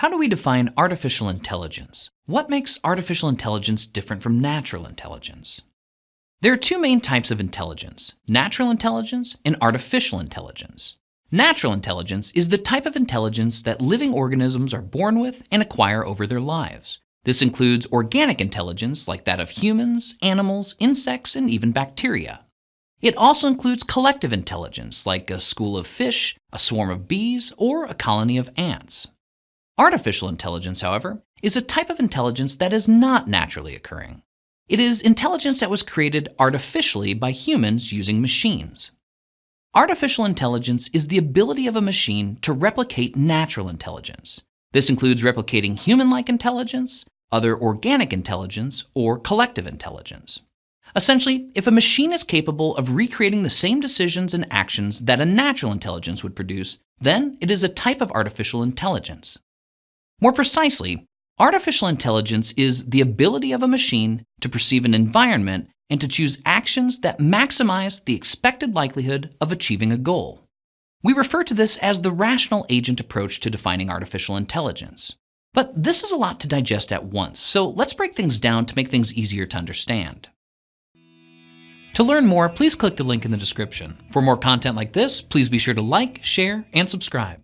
How do we define artificial intelligence? What makes artificial intelligence different from natural intelligence? There are two main types of intelligence natural intelligence and artificial intelligence. Natural intelligence is the type of intelligence that living organisms are born with and acquire over their lives. This includes organic intelligence like that of humans, animals, insects, and even bacteria. It also includes collective intelligence like a school of fish, a swarm of bees, or a colony of ants. Artificial intelligence, however, is a type of intelligence that is not naturally occurring. It is intelligence that was created artificially by humans using machines. Artificial intelligence is the ability of a machine to replicate natural intelligence. This includes replicating human-like intelligence, other organic intelligence, or collective intelligence. Essentially, if a machine is capable of recreating the same decisions and actions that a natural intelligence would produce, then it is a type of artificial intelligence. More precisely, artificial intelligence is the ability of a machine to perceive an environment and to choose actions that maximize the expected likelihood of achieving a goal. We refer to this as the rational agent approach to defining artificial intelligence. But this is a lot to digest at once, so let's break things down to make things easier to understand. To learn more, please click the link in the description. For more content like this, please be sure to like, share, and subscribe.